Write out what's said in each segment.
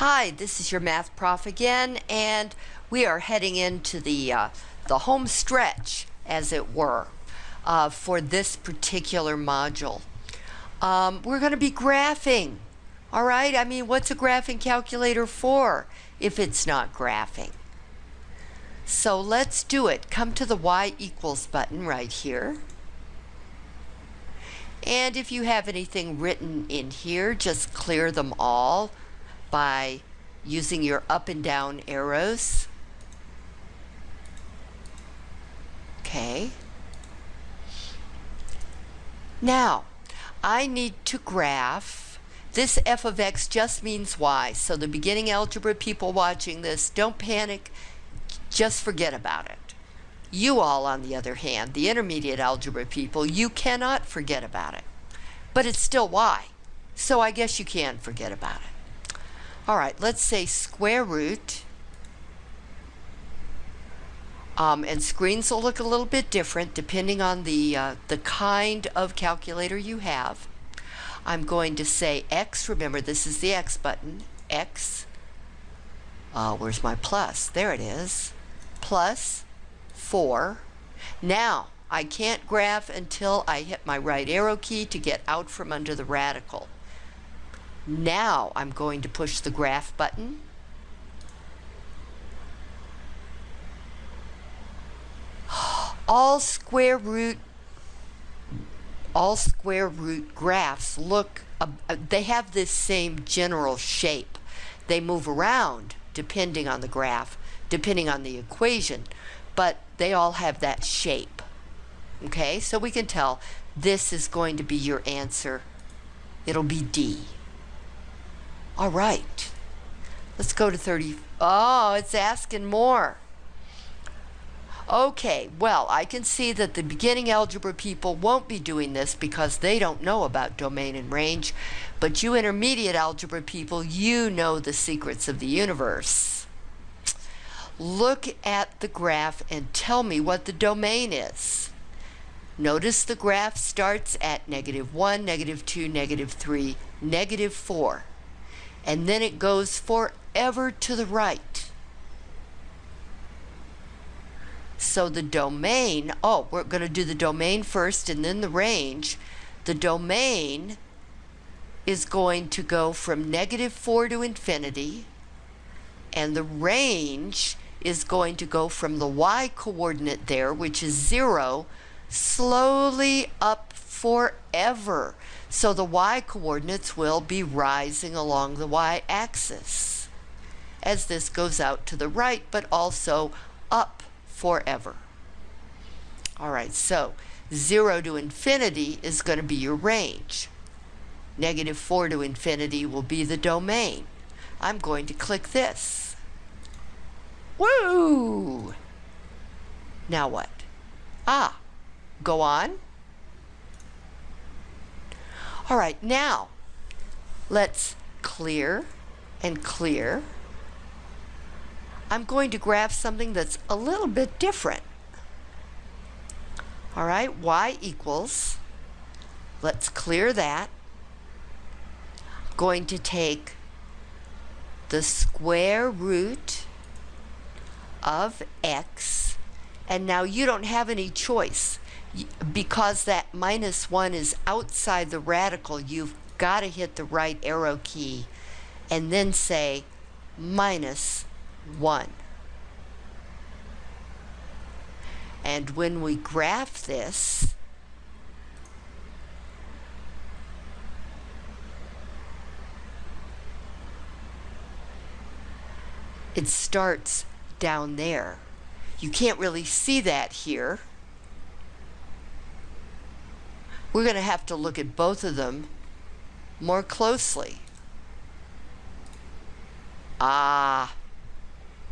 Hi, this is your math prof again, and we are heading into the uh, the home stretch, as it were, uh, for this particular module. Um, we're going to be graphing. All right. I mean, what's a graphing calculator for if it's not graphing? So let's do it. Come to the y equals button right here. And if you have anything written in here, just clear them all by using your up and down arrows. Okay. Now, I need to graph. This f of x just means y. So the beginning algebra people watching this, don't panic. Just forget about it. You all, on the other hand, the intermediate algebra people, you cannot forget about it. But it's still y. So I guess you can forget about it. All right, let's say square root. Um, and screens will look a little bit different depending on the, uh, the kind of calculator you have. I'm going to say x, remember this is the x button, x, uh, where's my plus? There it is, plus 4. Now, I can't graph until I hit my right arrow key to get out from under the radical. Now I'm going to push the graph button. All square root all square root graphs look uh, they have this same general shape. They move around depending on the graph, depending on the equation, but they all have that shape. Okay, so we can tell this is going to be your answer. It'll be D. All right. Let's go to 30. Oh, it's asking more. Okay, well, I can see that the beginning algebra people won't be doing this because they don't know about domain and range, but you intermediate algebra people, you know the secrets of the universe. Look at the graph and tell me what the domain is. Notice the graph starts at negative 1, negative 2, negative 3, negative 4 and then it goes forever to the right. So the domain, oh, we're going to do the domain first and then the range. The domain is going to go from negative 4 to infinity, and the range is going to go from the y coordinate there, which is 0, slowly up forever. So the y coordinates will be rising along the y-axis as this goes out to the right, but also up forever. All right, so 0 to infinity is going to be your range. Negative 4 to infinity will be the domain. I'm going to click this. Woo! Now what? Ah, go on. All right, now let's clear and clear. I'm going to graph something that's a little bit different. All right, y equals, let's clear that. I'm going to take the square root of x, and now you don't have any choice because that minus 1 is outside the radical, you've got to hit the right arrow key and then say minus 1. And when we graph this, it starts down there. You can't really see that here we're going to have to look at both of them more closely. Ah,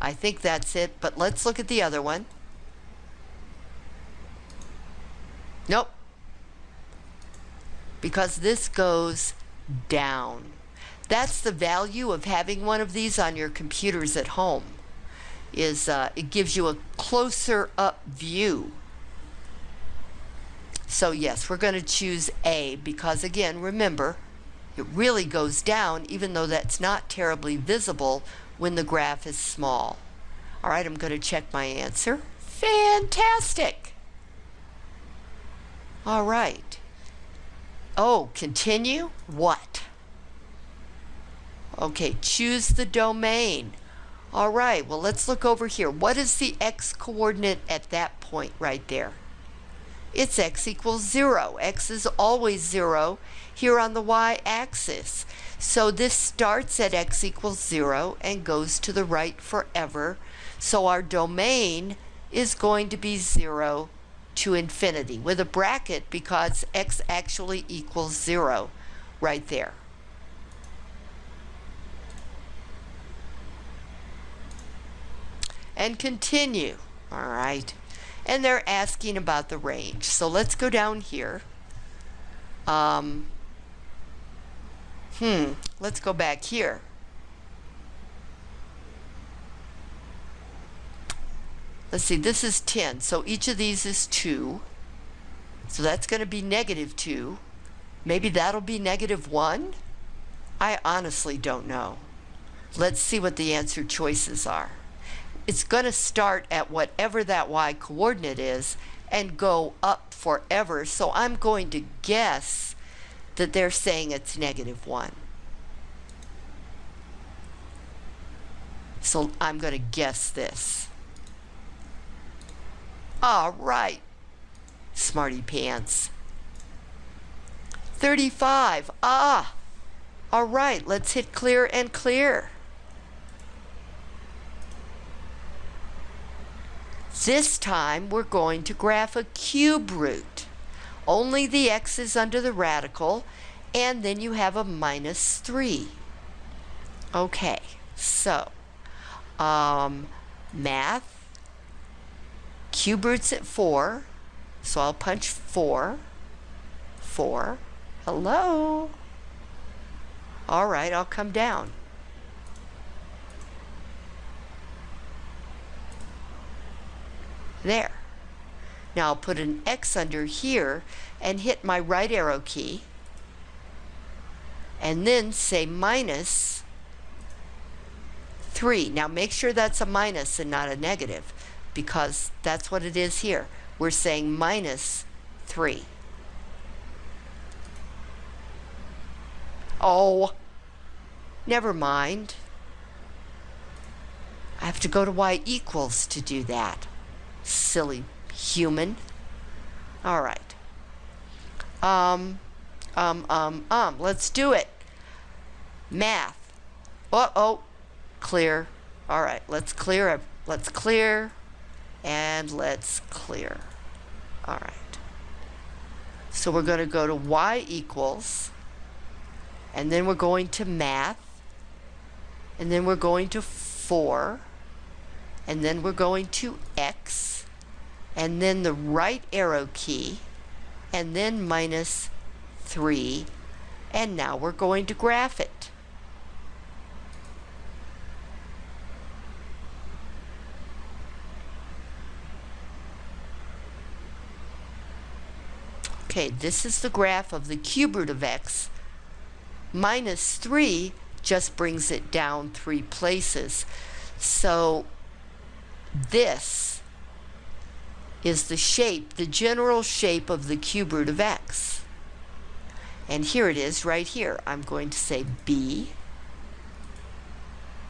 I think that's it, but let's look at the other one. Nope. Because this goes down. That's the value of having one of these on your computers at home. Is uh, it gives you a closer up view so yes, we're going to choose A because again, remember, It really goes down, even though that's not terribly visible when the graph is small. All right, I'm going to check my answer. Fantastic. All right. Oh, continue? What? Okay, choose the domain. All right, well, let's look over here. What is the x coordinate at that point right there? It's x equals 0. x is always 0 here on the y-axis. So this starts at x equals 0 and goes to the right forever. So our domain is going to be 0 to infinity with a bracket because x actually equals 0 right there. And continue. All right. And they're asking about the range. So let's go down here. Um, hmm, let's go back here. Let's see, this is 10, so each of these is 2. So that's going to be negative 2. Maybe that'll be negative 1? I honestly don't know. Let's see what the answer choices are. It's going to start at whatever that y coordinate is and go up forever. So I'm going to guess that they're saying it's negative 1. So I'm going to guess this. All right, smarty pants. 35. Ah, all right, let's hit clear and clear. This time we're going to graph a cube root. Only the x is under the radical, and then you have a minus 3. Okay, so um, math Cube roots at 4, so I'll punch 4, 4, hello. All right, I'll come down. There. Now I'll put an X under here and hit my right arrow key and then say minus 3. Now make sure that's a minus and not a negative because that's what it is here. We're saying minus 3. Oh, never mind. I have to go to y equals to do that. Silly human. All right. Um, um, um, um, let's do it. Math. Uh-oh, clear. All right, let's clear. Let's clear and let's clear. All right. So we're going to go to y equals, and then we're going to math, and then we're going to 4, and then we're going to x, and then the right arrow key, and then minus 3, and now we're going to graph it. Okay, this is the graph of the cube root of x. Minus 3 just brings it down three places. So this is the shape, the general shape of the cube root of x. And here it is right here. I'm going to say B.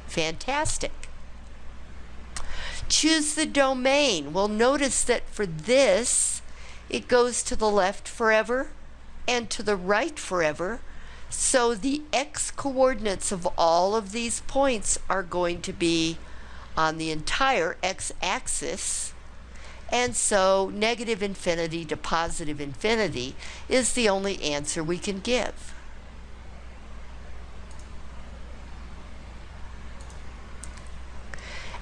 Fantastic. Choose the domain. Well, notice that for this, it goes to the left forever and to the right forever. So the x coordinates of all of these points are going to be on the entire x-axis. And so negative infinity to positive infinity is the only answer we can give.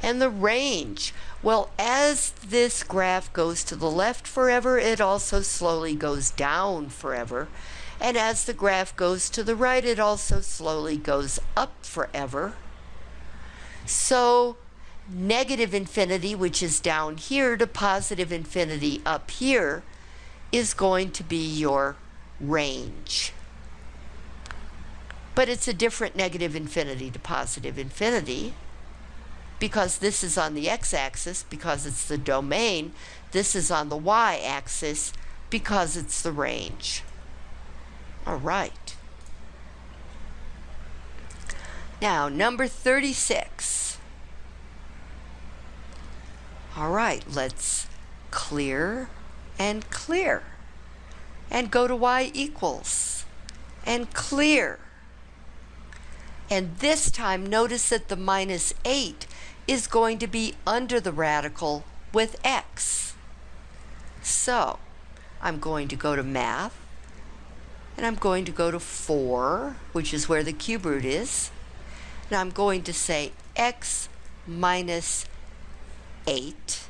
And the range, well, as this graph goes to the left forever, it also slowly goes down forever. And as the graph goes to the right, it also slowly goes up forever. So negative infinity, which is down here, to positive infinity up here, is going to be your range. But it's a different negative infinity to positive infinity because this is on the x-axis because it's the domain. This is on the y-axis because it's the range. All right. Now, number 36. All right, let's clear and clear. And go to y equals. And clear. And this time, notice that the minus 8 is going to be under the radical with x. So, I'm going to go to math, and I'm going to go to 4, which is where the cube root is, and I'm going to say x minus 8,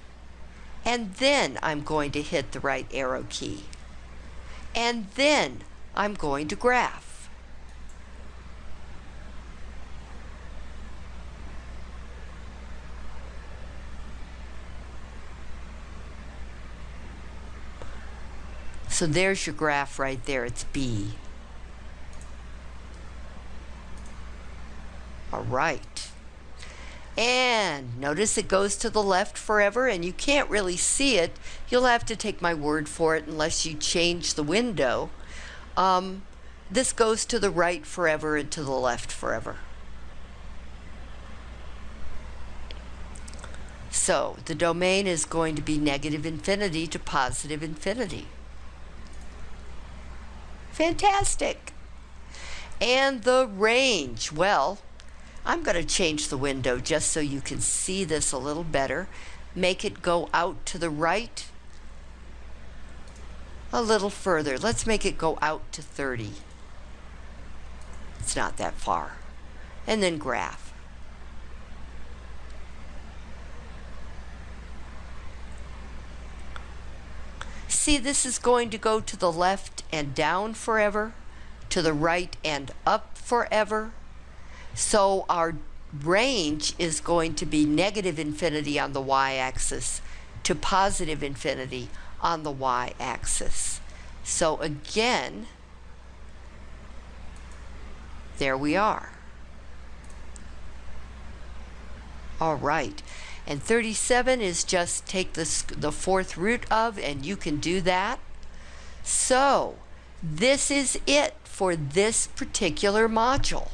and then I'm going to hit the right arrow key. And then I'm going to graph. So there's your graph right there. It's B. All right. And notice it goes to the left forever and you can't really see it. You'll have to take my word for it unless you change the window. Um, this goes to the right forever and to the left forever. So the domain is going to be negative infinity to positive infinity. Fantastic. And the range, well, I'm going to change the window just so you can see this a little better. Make it go out to the right a little further. Let's make it go out to 30. It's not that far. And then graph. See, this is going to go to the left and down forever, to the right and up forever. So our range is going to be negative infinity on the y-axis to positive infinity on the y-axis. So again, there we are. All right. And 37 is just take the, the fourth root of, and you can do that. So, this is it for this particular module.